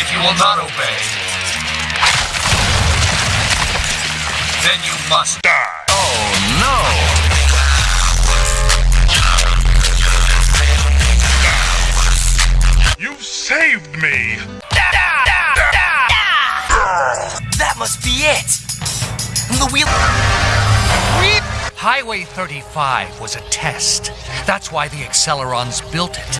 If you will not obey, then you must die. Oh no! You've saved me! That must be it! The wheel. Highway 35 was a test. That's why the Accelerons built it.